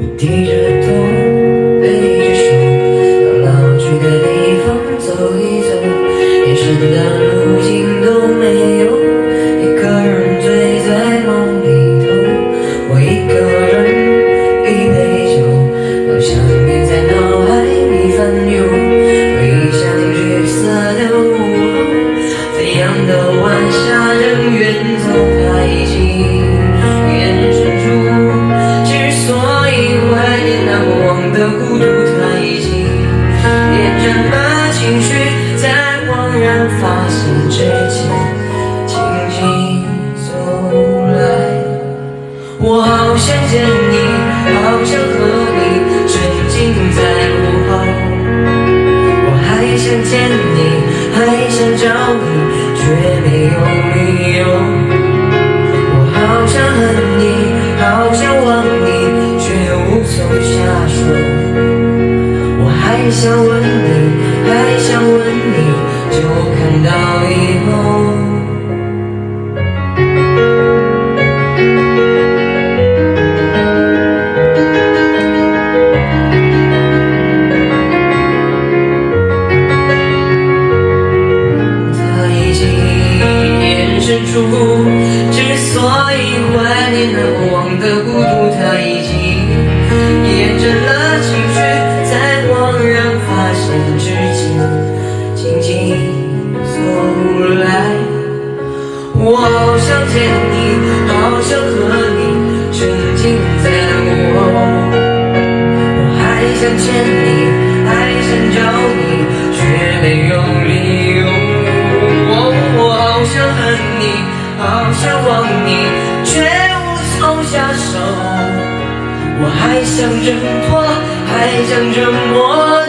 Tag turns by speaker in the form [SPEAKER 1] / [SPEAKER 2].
[SPEAKER 1] 我低着头，背着手，到老去的地方走一走。夜深了，如今都没有一个人醉在梦里头。我一个人一杯酒，好像念在脑海里翻涌。回忆像色的雾，怎样的。好想见你，好想和你沉浸在午后。我还想见你，还想找你，却没有理由。我好想恨你，好想忘你，却无从下手。我还想问之所以怀念难忘的孤独，他已经厌倦了情绪，在恍然发现之前，静静走来。我好想见你，好想和你沉浸在午后。我还想见你，好想忘你，却无从下手。我还想挣脱，还想折磨，